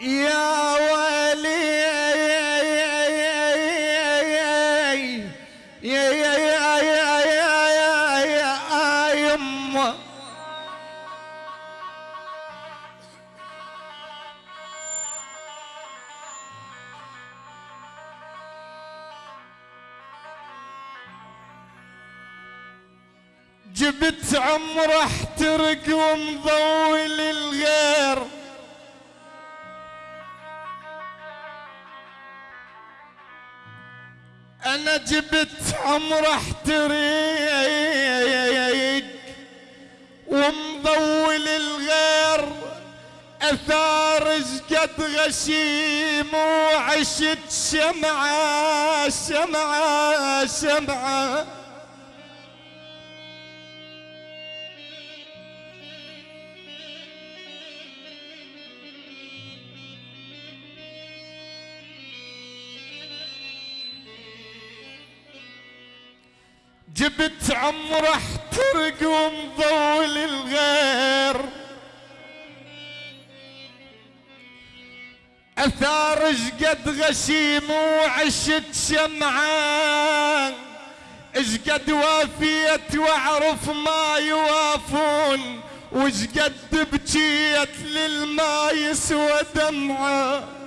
يا عمره احترق ومضول الغير أثار قد غشيم وعشت شمعة شمعة شمعة جبت عمره احترق ومضول الغير. أثار قد غشيم وعشت شمعان قد وافيت وأعرف ما يوافون. قد بكيت للما يسوى دمعه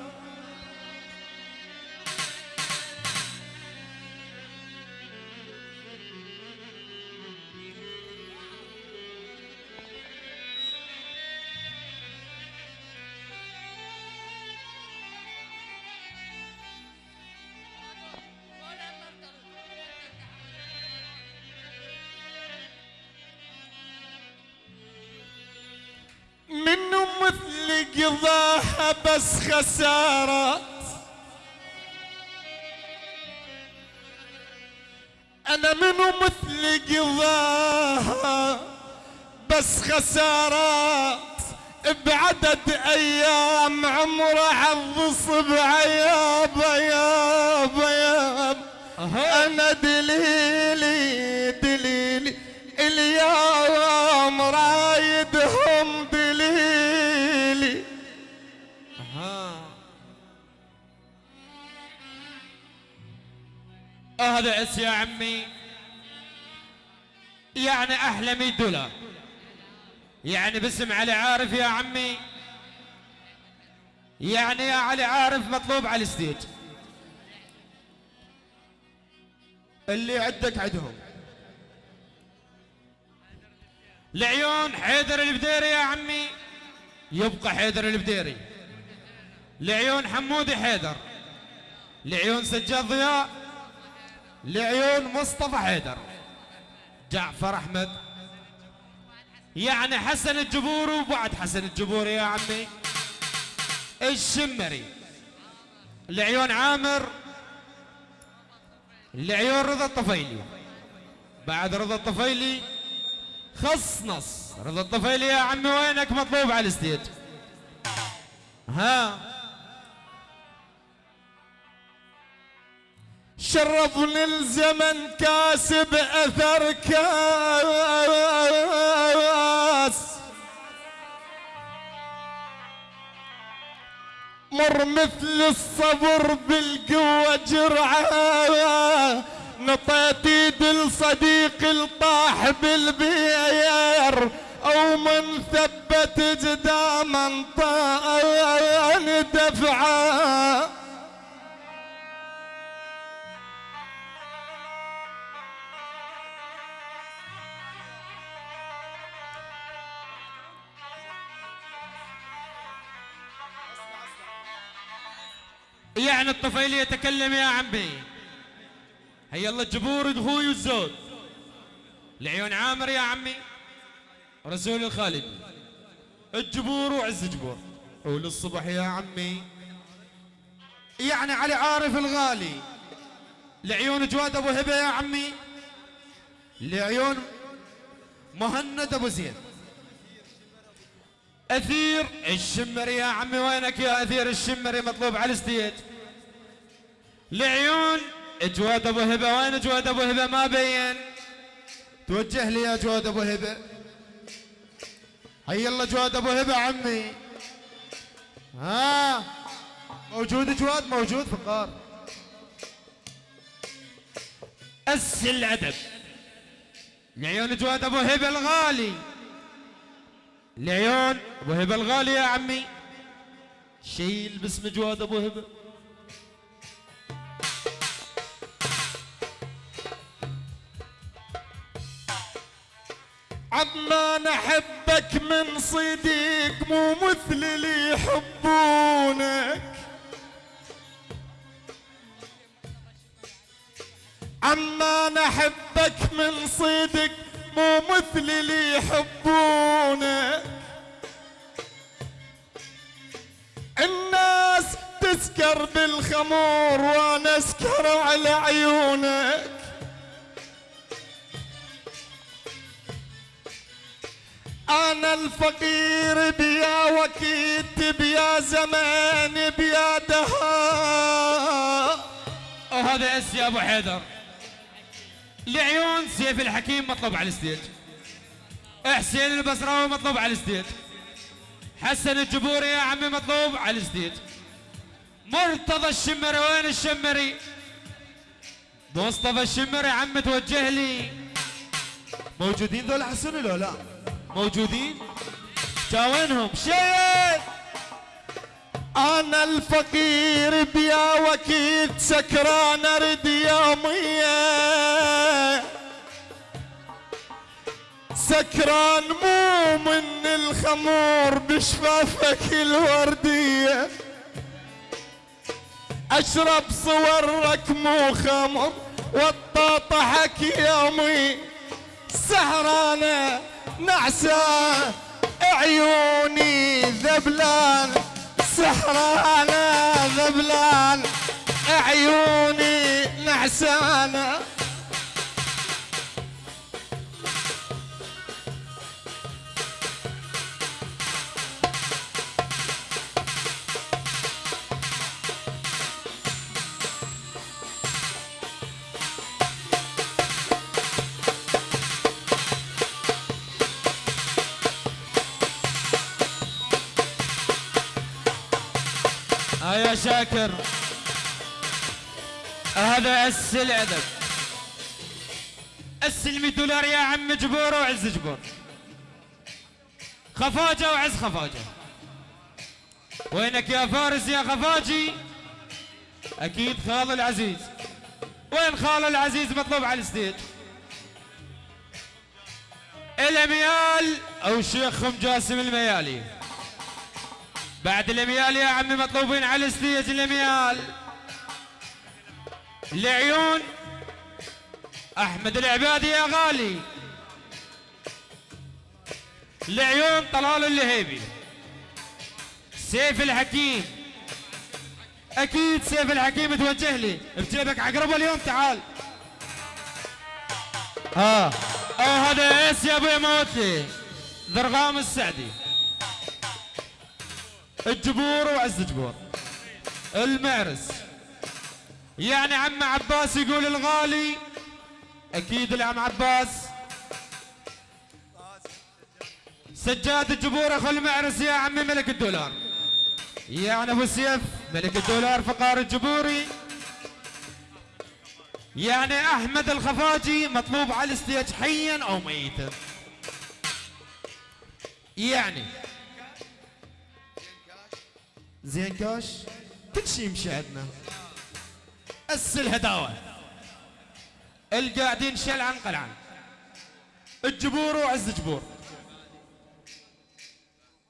خسارات أنا منو مثل قضاها بس خسارات بعدد أيام عمره حظ صبع يابا يابا يابا أنا دليلي دليلي اليوم رايدهم هذا عس يا عمي. يعني أحلى 100 دولار. يعني باسم علي عارف يا عمي. يعني يا علي عارف مطلوب على الستيج. اللي عندك عندهم. لعيون حيدر البديري يا عمي. يبقى حيدر البديري. لعيون حمودي حيدر. لعيون سجاد ضياء. لعيون مصطفى حيدر. جعفر أحمد. يعني حسن الجبور وبعد حسن الجبور يا عمي. الشمري. لعيون عامر. لعيون رضا الطفيلي. بعد رضا الطفيلي. خص نص رضا الطفيلي يا عمي وينك مطلوب على الستيج؟ ها؟ شرفني الزمن كاسب أثر كاس. مر مثل الصبر بالقوة جرعة. نطيت ايد الصديق الطاح بالبير. أو من ثبت قدام طان الطفيلي يتكلم يا عمي. هيا الله الجبور أخوي والزود. لعيون عامر يا عمي. رسول الخالد. الجبور وعز جبور وللصبح يا عمي. يعني علي عارف الغالي. لعيون جواد أبو هبة يا عمي. لعيون مهند أبو زيد. أثير الشمري يا عمي وينك يا أثير الشمري مطلوب على الستيج لعيون جواد ابو هبه وين جواد ابو هبه؟ ما بين. توجه لي يا جواد ابو هبه. هيا الله جواد ابو هبه عمي. ها موجود جواد موجود فقار أس الأدب. لعيون جواد أبو هبة الغالي. لعيون أبو هبة الغالي يا عمي. شيل باسم جواد أبو هبة. عمان احبك من صديق مو مثل اللي يحبونك. عمان احبك من صدق مو مثل اللي يحبونك. الناس تسكر بالخمور وأنا أسكر على عيونك. أنا الفقير بيا وكيت بيا زمان بيا دهاء. وهذا اس يا أبو حيدر. لعيون سيف الحكيم مطلوب على ال stage. حسين البصراوي مطلوب على ال stage. حسن الجبوري يا عمي مطلوب على ال stage. مرتضى الشمري وين الشمري؟ مصطفى الشمري عم توجه لي. موجودين ذول حسن ولا لا؟ موجودين؟ جاوينهم شيء أنا الفقير بيا وكيت سكران ارد يومية سكران مو من الخمور بشفافك الوردية. أشرب صورك مو خمر وطاطحك يومي. سهرانة. نعسة عيوني ذبلان سهرانة ذبلان. عيوني نعسانة شاكر. هذا اس الادب اس ال 100 دولار يا عم جبور وعز جبور. خفاجة وعز خفاجة. وينك يا فارس يا خفاجي؟ أكيد خال العزيز. وين خال العزيز مطلوب على ال stage؟ الاميال أو الشيخ خم جاسم الميالي. بعد الاميال يا عمي مطلوبين على ال stage الاميال لعيون أحمد العبادي يا غالي. لعيون طلال اللهيبي. سيف الحكيم. أكيد سيف الحكيم توجه لي بجيبك عقرب اليوم تعال. ها. آه هذا إيش يا أبوي موتي. ضرغام السعدي. الجبور وعز جبور المعرس. يعني عم عباس يقول الغالي أكيد العم عباس. سجاد الجبور أخو المعرس يا عمي ملك الدولار. يعني أبو سيف ملك الدولار فقار الجبوري. يعني أحمد الخفاجي مطلوب على ال stage حيا أو ميتا. يعني زين كاش كل شيء يمشي عندنا. اس الهداوه القاعدين شلعن قلعن الجبور وعز جبور.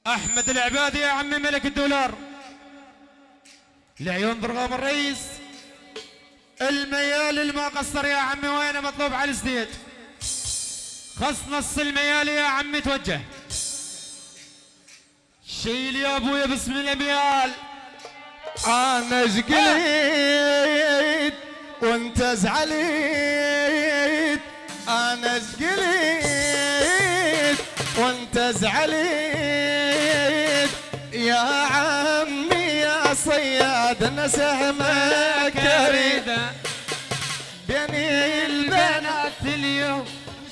أحمد العبادي يا عمي ملك الدولار. لعيون ضرغام الرئيس. الميال اللي ما قصر يا عمي وينه مطلوب على ال stage خص نص الميال يا عمي توجه. شيل يا أبويا باسم الاميال أنا زقليت وأنت زعليت. أنا زقليت وأنت زعليت. يا عمي يا صياد أنا سهمك اريد بين البنات اليوم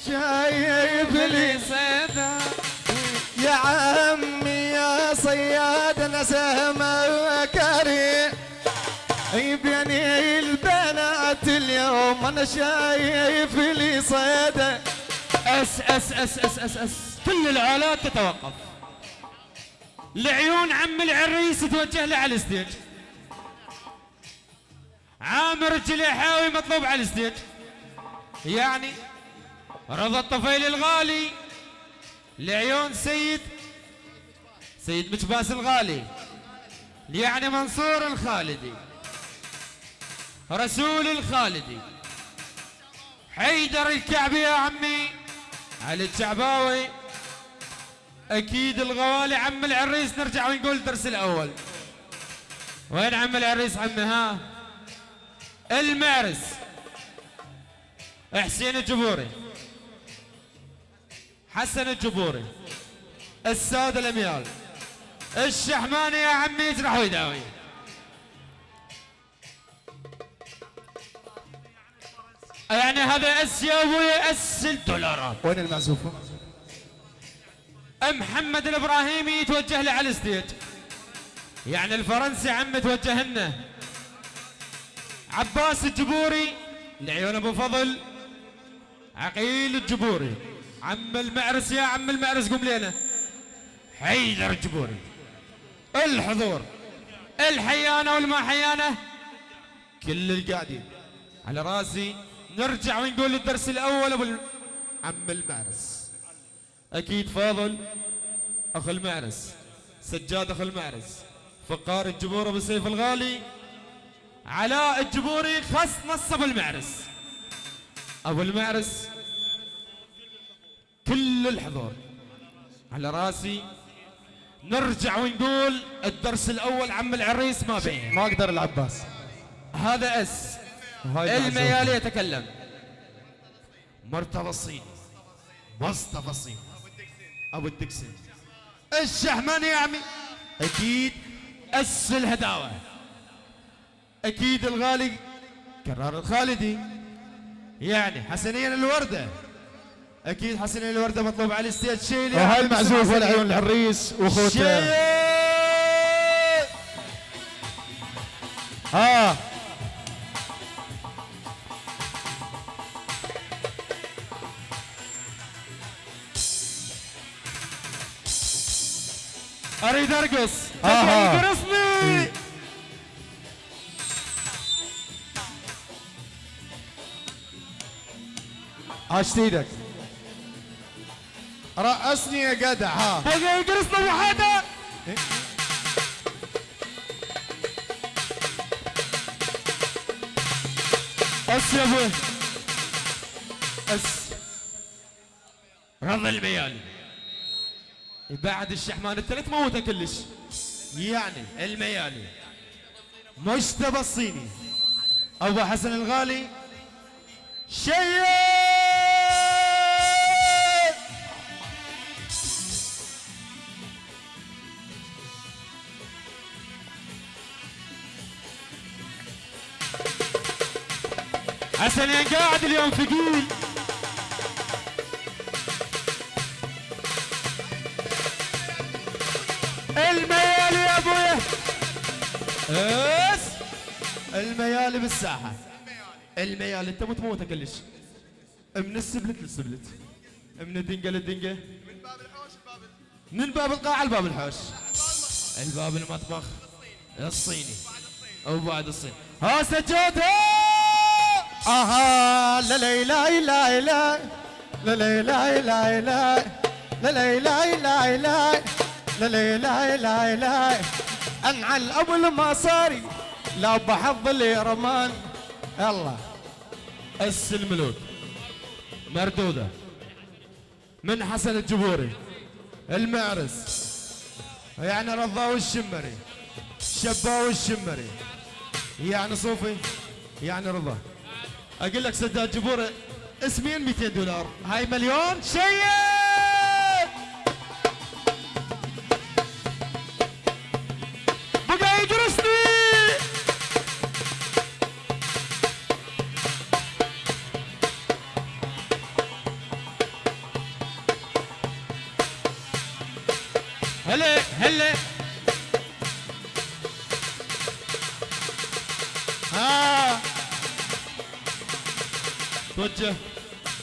شايف لي صيدا يا عمي يا صياد صياد نسمة كريم بيني البنات اليوم أنا شايف لي صيده أس أس أس أس أس أس. كل الآلات تتوقف. لعيون عم العريس توجه له على الستيج. عامر الجليحاوي مطلوب على الستيج. يعني رضا الطفيل الغالي. لعيون سيد سيد مجباس الغالي يعني منصور الخالدي رسول الخالدي حيدر الكعبي يا عمي علي الشعباوي أكيد الغوالي عم العريس نرجع ونقول الدرس الأول. وين عم العريس عمي؟ ها؟ المعرس حسين الجبوري. حسن الجبوري السادة الأميال. الشحماني يا عمي يجرح ويداوي يعني هذا اس يا أبوي اس الدولارات وين المعزوفه؟ محمد الإبراهيمي يتوجه له على الستيج يعني الفرنسي عم توجه لنا. عباس الجبوري لعيون أبو فضل عقيل الجبوري. عم المعرس يا عم المعرس قم لنا حيدر الجبوري. الحضور الحيانة والما حيانة. كل القاعدين. على راسي نرجع ونقول الدرس الأول أبو عم المعرس. أكيد فاضل اخو المعرس سجاد اخو المعرس. فقار الجبور أبو سيف الغالي. علاء الجبوري خص نصب المعرس. أبو المعرس كل الحضور. على راسي. نرجع ونقول الدرس الأول عم العريس ما بين ما أقدر العباس. هذا أس. الميالي يتكلم. مرتضى الصيني مصطفى الصيني أبو الدكسن الشحماني يا عمي؟ أكيد أس الهداوة. أكيد الغالي. كرار الخالدي يعني حسنين الوردة. أكيد حسنين الوردة مطلوب على الستيج. شيل يا بسرعة والعيون العريس؟ واخوته ها. أريد أرقص. ارقصني عاشت إيدك رقصني يا جدع ها. بقى يقرصنا وحده أس يا أبوي. أس. رضا الميالي بعد الشحمان الثلاث موته كلش. يعني؟ الميالي مجتبى الصيني. أبو حسن الغالي. شيء حسنين قاعد اليوم ثقيل. الميالي يا أبويا. اس الميالي بالساحة. الميالي أنت متموته كلش من ال split لل split. من الدنقة للدنقة. من باب القاعه لباب الحوش. الباب المطبخ الصيني. أو بعد الصين. ها سجاد أها لا لا لا لا لا لا لا لا لا لا لا لا لا لا لا لا لا لا انعل ابو المصاري لا بحظ لي رمان يلا اس الملوك مردودة من حسن الجبوري المعرس يعني رضاوي الشمري شباوي الشمري يعني صوفي يعني رضا أقول لك سداد جبوري اسمين 200 دولار. هاي مليون شيء!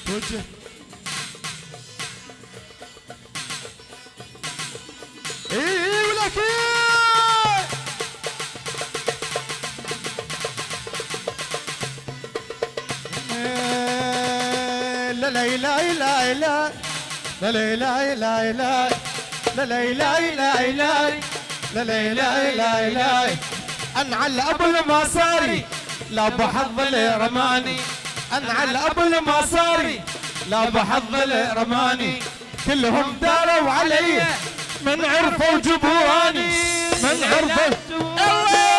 توجه اي ولك لا لا لا لا لا لا لا لا لا لا لا لا لا لا لا لا لا لا لا أنعل أبو المصاري. لا بحظ رماني انعل أبو المصاري. لا بحظ رماني كلهم داروا علي. من عرفوا جبواني من عرفوا الله!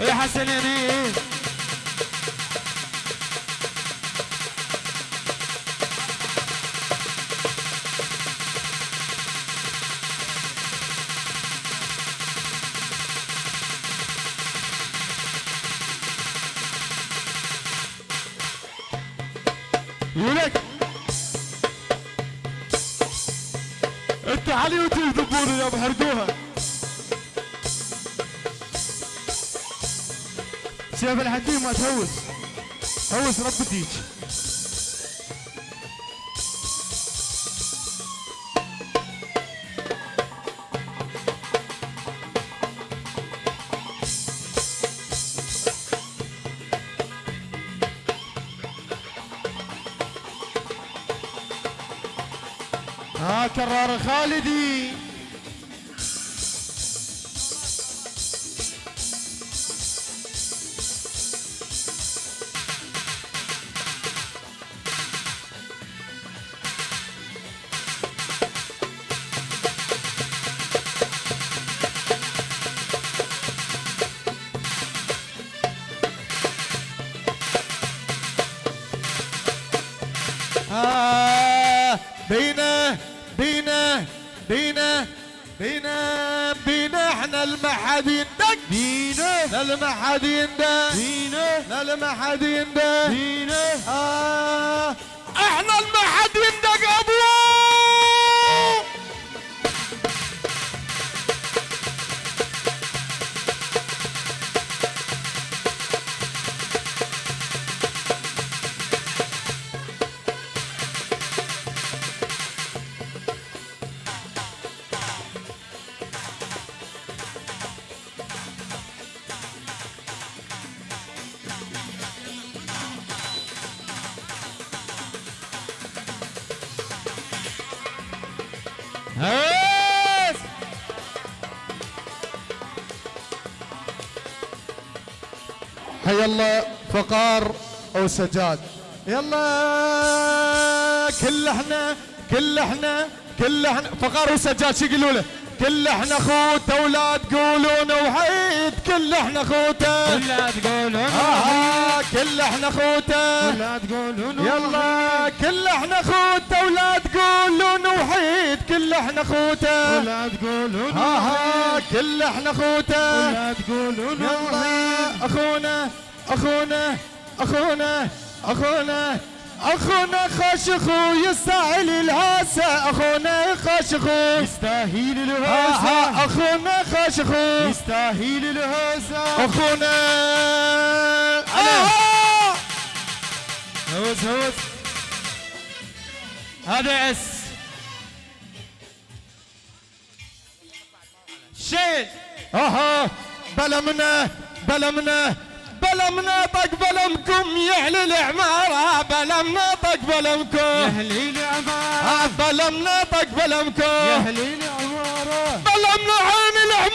يا حسنيني شيخ الحكيم ما تهوس هوس ربتيك ها كرار خالدي. حد يندق دينه. لا ما حد يندق دينه. لا ما حد آه. إحنا المحدين حد حي الله فقار أو سجاد. يلا كل إحنا كل إحنا كل إحنا. فقار وسجاد شو يقولوا له؟ كل إحنا خوته ولا تقولون وحيد. كل إحنا خوتة. ولا تقولون آه كل إحنا خوته ولا تقولون يلا كل إحنا خوته ولا تقولون وحيد كل إحنا خوته ولا تقولون ها ها كل إحنا خوته ولا تقولون يلا أخونا أخونا أخونا أخونا. أخونا خاشخو يستاهل الهاسة أخونا خاشخو يستاهل الهاسة آه، أخونا خاشخو يستاهل الهاسة أخونا آه. هوس هوس. هذا إس. شيل. أها بلا منه بلا منه بلا مناطق بلا مكم يا أهل العماره آه، بلا مناطق بلا مكم يا أهل العماره آه، بلا مناطق بلا مكم يا أهل العماره بلا من العماره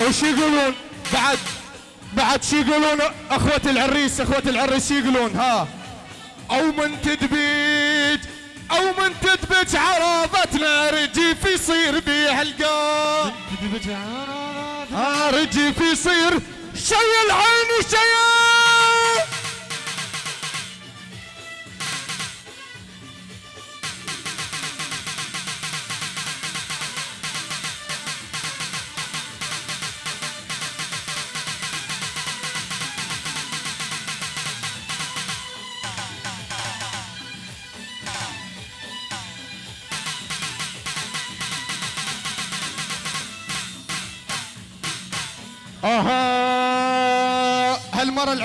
وش يقولون؟ بعد بعد شو يقولون أخوة العريس أخوة العريس يقولون ها. أو من تدبيج أو من تدبج عرضتنا رجيف يصير بيها القام ها الجيف يصير شي العين شي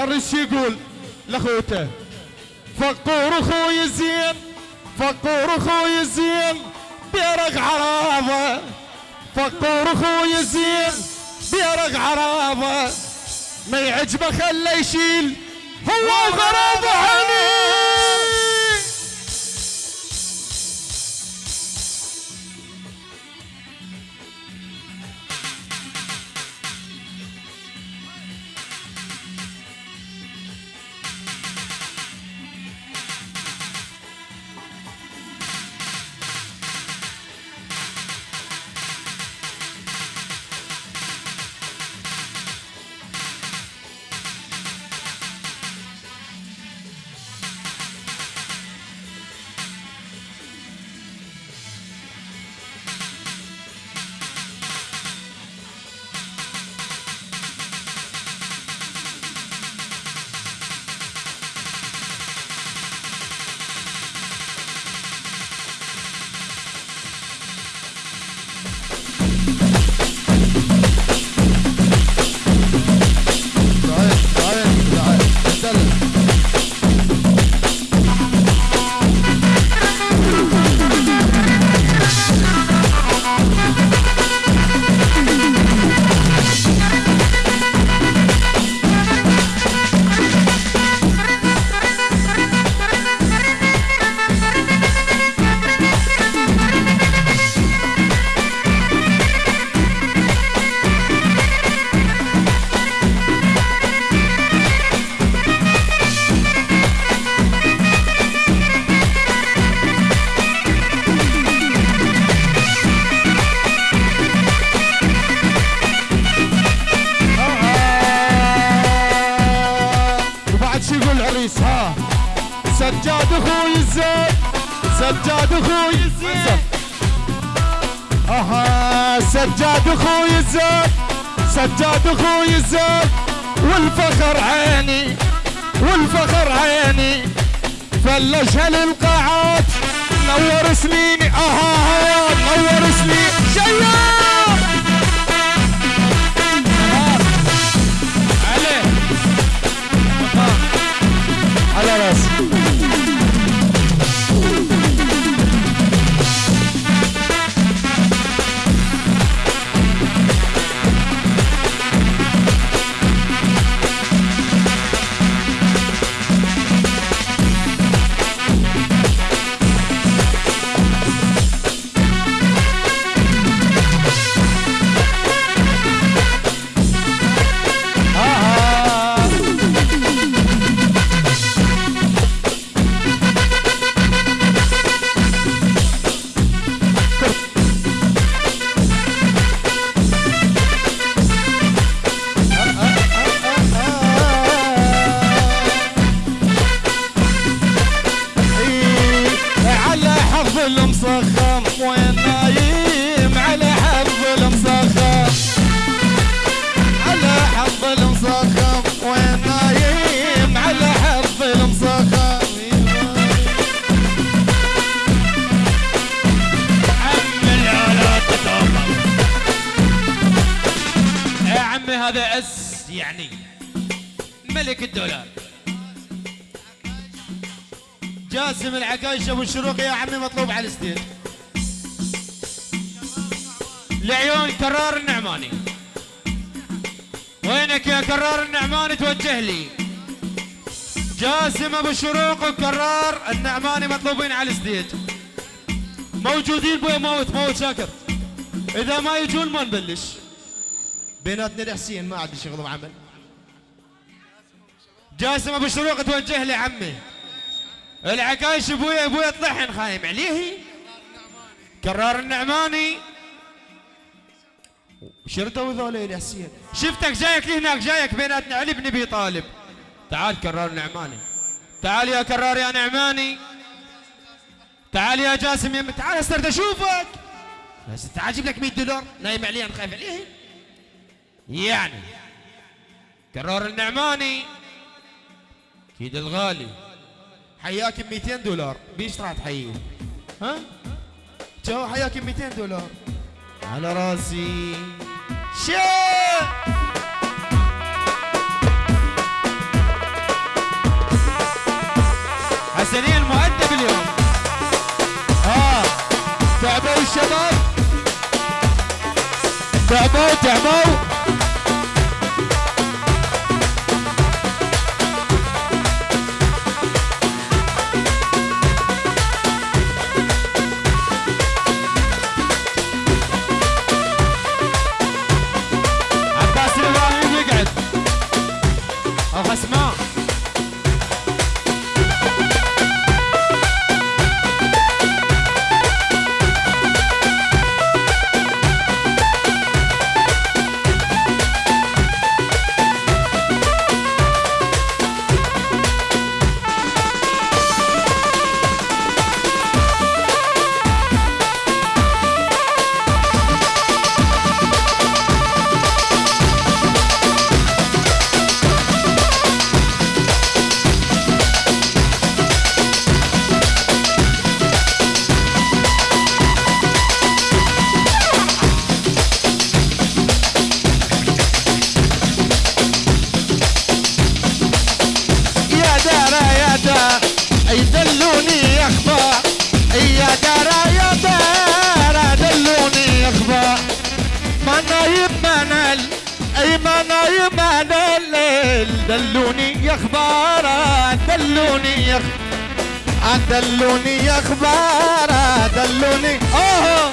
العريس يقول لأخوته فقور أخوي زين فقور أخوي زين بيرق عرابة. فقور أخوي زين بيرق عرابة. ما يعجبه خله يشيل هو غرابه عيني الزين والفخر عيني والفخر عيني فلشها للقاعات نور سنيني أها نور وينك يا كرار النعماني توجه لي؟ جاسم أبو الشروق وكرار النعماني مطلوبين على الستيج. موجودين بويا موت موت شاكر. إذا ما يجون ما نبلش. بيناتنا الحسين ما عاد شغل وعمل جاسم أبو شروق توجه لي عمي. العكايش ابويا ابويا طلحن خايم عليه. كرار النعماني شردوا يا حسين شفتك جايك هناك جايك بيناتنا. علي بن أبي طالب. تعال كرار نعماني. تعال يا كرار يا نعماني. تعال يا جاسم يا تعال استرد أشوفك. بس تعال أجيب لك 100 دولار. نايم علي أنا خايف عليه يعني. كرار النعماني. أكيد الغالي. حياك ب 200 دولار. بيش راح تحييه. ها؟ جو حياك ب 200 دولار؟ على راسي. شيء. حسنين المؤدب اليوم. آه. تعبوا الشباب تعبوا تعبوا. دلوني أخبار دلوني أوه!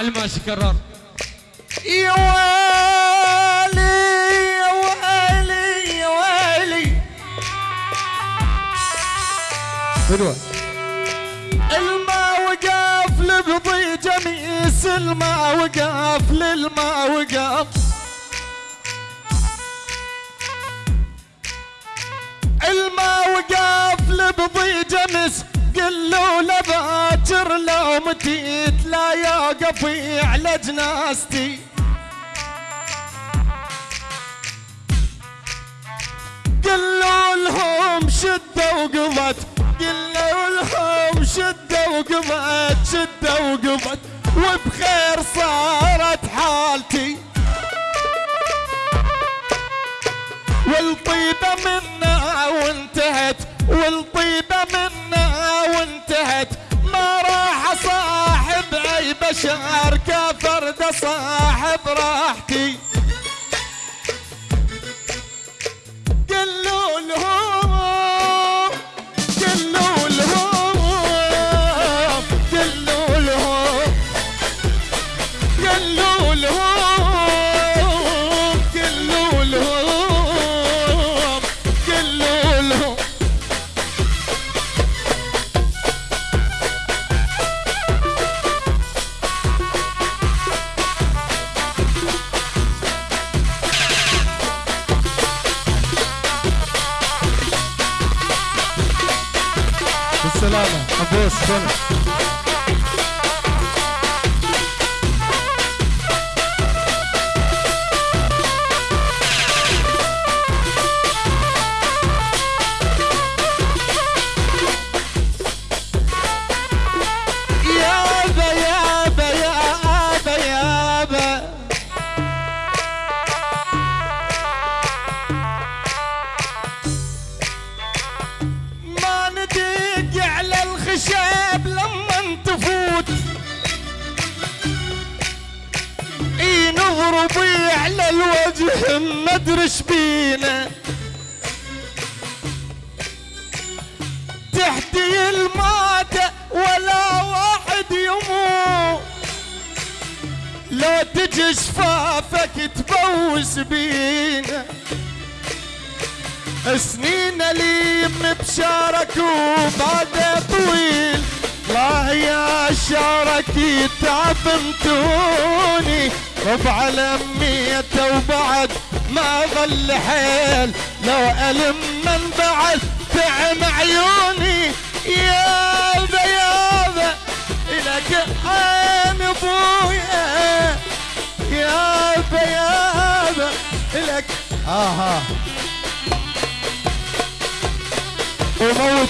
على كرار يا ويلي يا ويلي يا ويلي حلوة الماء وقف لبضي جميس الماء وقف للماء وقف الماء وقف لبضي جمس قل له لباكر لو متيت لا يوقف على جناستي. قلوا لهم شدة وقضت قلوا لهم شدة وقضت شدة وقضت وبخير صارت حالتي. والطيبة منا وانتهت والطيبة منا وانتهت اي بشر كفرد صاحب راحتي. قلوا لهم سنين اليم بشارك وبعد طويل. الله يا شارك تعبنتوني ربع لميته وبعد ما ظل حيل. لو ألم من بعد تعم عيوني. يابا يابا إلك عين ابويا يابا يابا إلك آها وموت.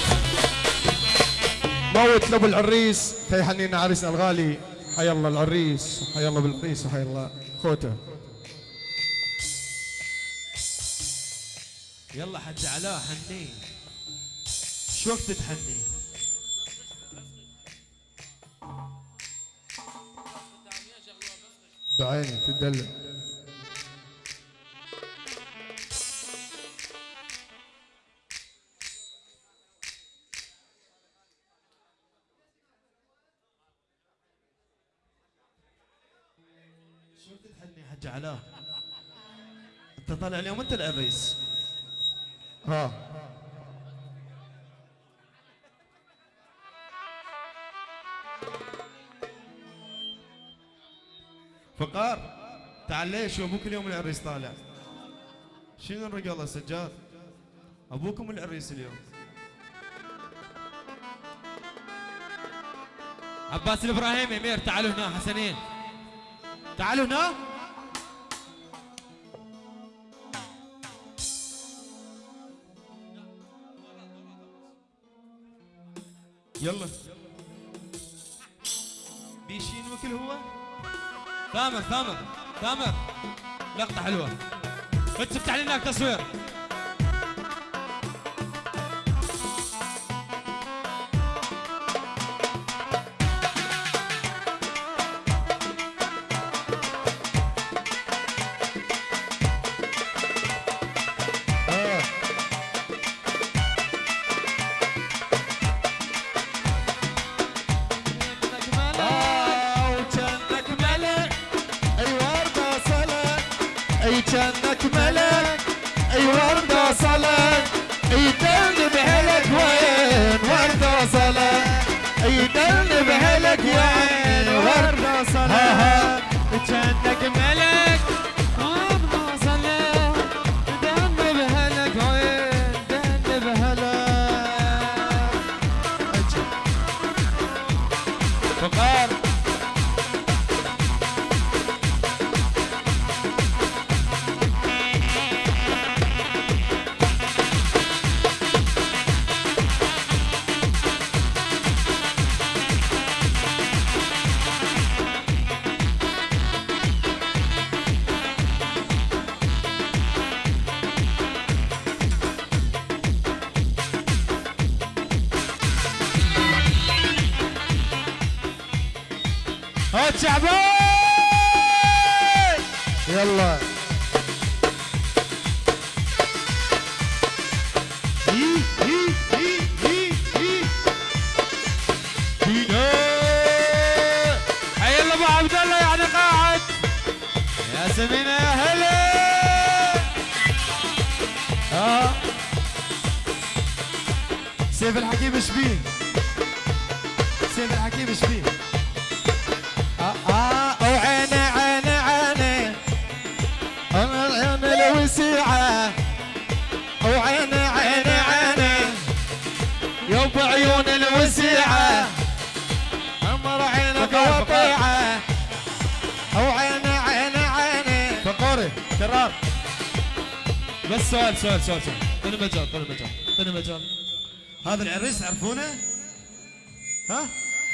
موت لابو العريس في حنين عريسنا الغالي. حي الله العريس حي الله بالعريس وحي الله. خوته. يلا حج علاء حنين. شو وقت تحني؟ بعيني تدلع. علاء أنت طالع اليوم أنت العريس ها. فقار تعال ليش؟ أبوك اليوم العريس طالع. شنو الرجال سجاد؟ أبوكم العريس اليوم؟ عباس الإبراهيمي أمير تعالوا هنا حسنين. تعالوا هنا. يلا. بيشين وكل هو. ثامر ثامر ثامر. لقطة حلوة. انت افتح لنا هناك وردة صلك أي دل بهلك وين وردة صلك جنك ملك. وعيني عيني عيني وعيني عيني عيني فقوري كرار بس سؤال سؤال سؤال سؤال طول مجال طول مجال طول هذا العريس تعرفونه؟ ها؟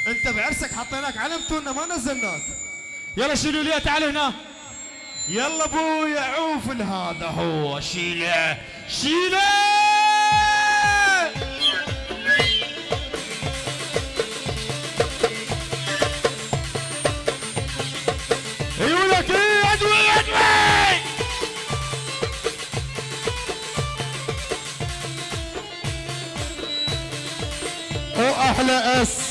انت بعرسك حطيناك علم تونا ما نزلناك. يلا شيلوا لي تعال هنا. يلا ابويا عوف هذا هو. شيلة شيلة! واحلى أس.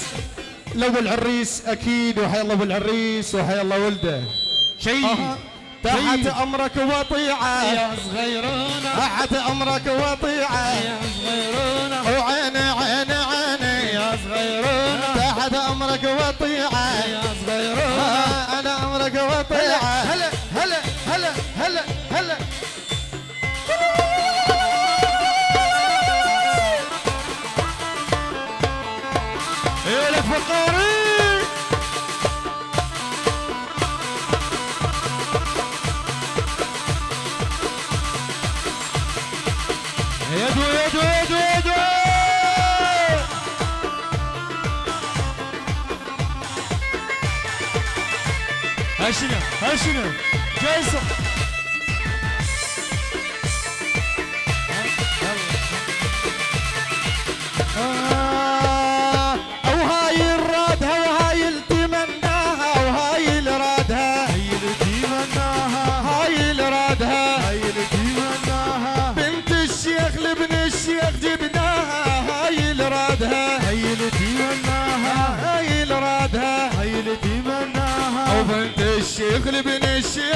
لو العريس أكيد وحيا الله بالعريس وحيا الله ولده. شيء أها. تحت. أمرك وطيعة. يا صغيرونه تحت أمرك وطيعة. يا صغيرونه وعيني عيني عيني يا صغيرونه تحت أمرك وطيعة. يا صغيرونه آه، أنا أمرك وطيعة.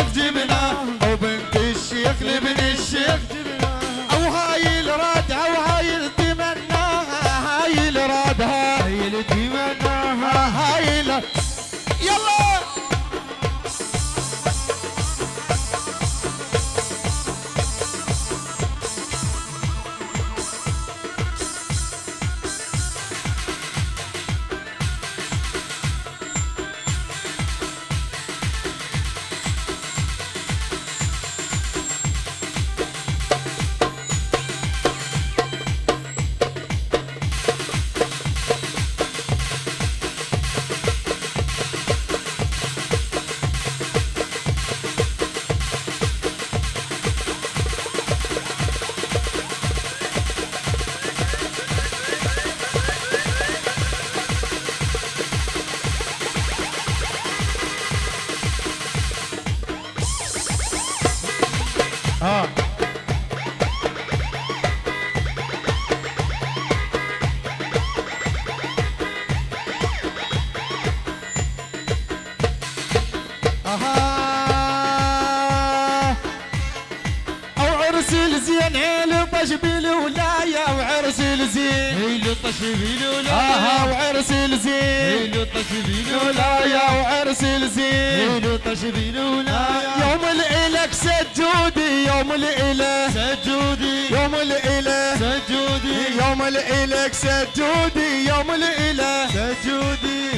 الشيخ هيلو طشبيل ولا أها وعرس الزين. هيلو طشبيل ولا ولايه وعرس الزين. هيلو طشبيل ولا يوم الإلك سجودي يوم الإله. سجودي. يوم الإله. سجودي. يوم الإلك سجودي يوم الإله. سجودي.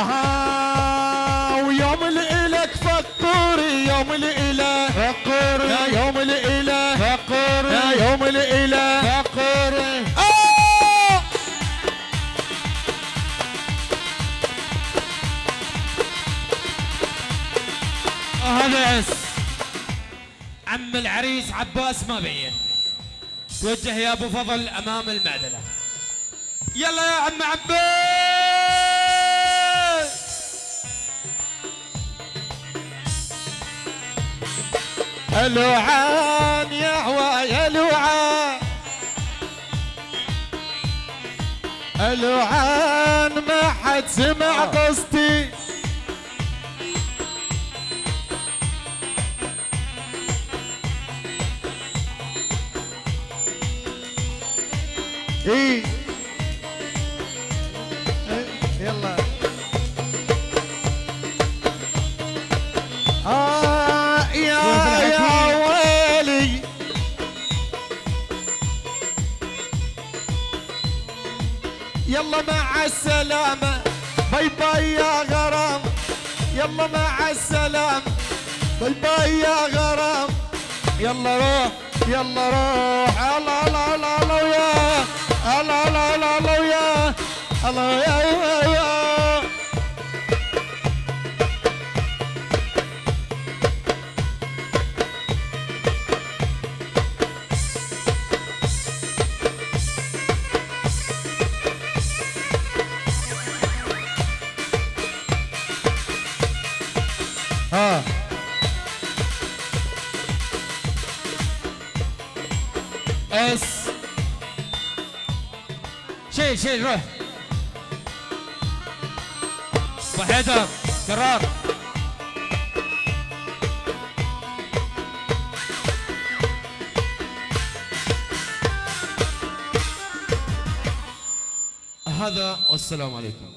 أها ويوم الإلك فقوري يوم الإله فقر يا يوم الإله فقر يا يوم الإله فقر آه! هذا عس عم العريس عباس ما بين. توجه يا أبو فضل أمام المعدلة. يلا يا عم عباس الوعان يا هواي الوعان الوعان ما حد سمع قصتي. إيه. إيه، يلا. مع السلامة bye bye يا غرام يلا مع السلامة bye bye يا غرام يلا روح يلا روح الله الله الله الله ويا الله الله الله الله ويا الله يا يا حيدر كرار هذا والسلام عليكم.